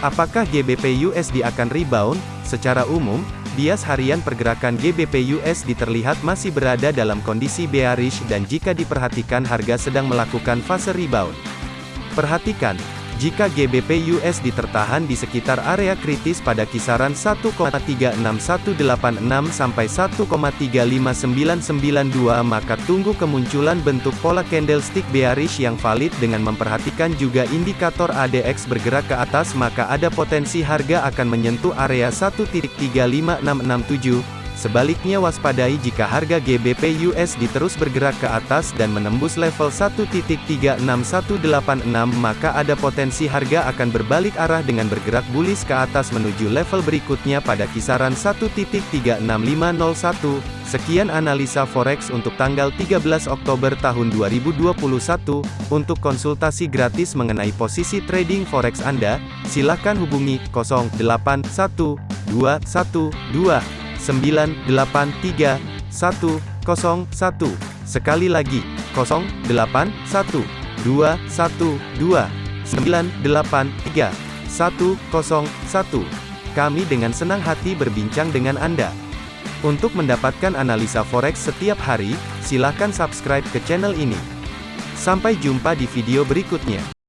Apakah GBP USD akan rebound? Secara umum, bias harian pergerakan GBP USD terlihat masih berada dalam kondisi bearish dan jika diperhatikan harga sedang melakukan fase rebound. Perhatikan, jika GBP USD tertahan di sekitar area kritis pada kisaran 1,36186 sampai 1,35992 maka tunggu kemunculan bentuk pola candlestick bearish yang valid dengan memperhatikan juga indikator ADX bergerak ke atas maka ada potensi harga akan menyentuh area 1.35667 Sebaliknya waspadai jika harga GBP USD terus bergerak ke atas dan menembus level 1.36186 maka ada potensi harga akan berbalik arah dengan bergerak bullish ke atas menuju level berikutnya pada kisaran 1.36501. Sekian analisa forex untuk tanggal 13 Oktober tahun 2021. Untuk konsultasi gratis mengenai posisi trading forex Anda, silakan hubungi 081212 983 101. Sekali lagi, 081 212 983 101. Kami dengan senang hati berbincang dengan Anda. Untuk mendapatkan analisa forex setiap hari, silakan subscribe ke channel ini. Sampai jumpa di video berikutnya.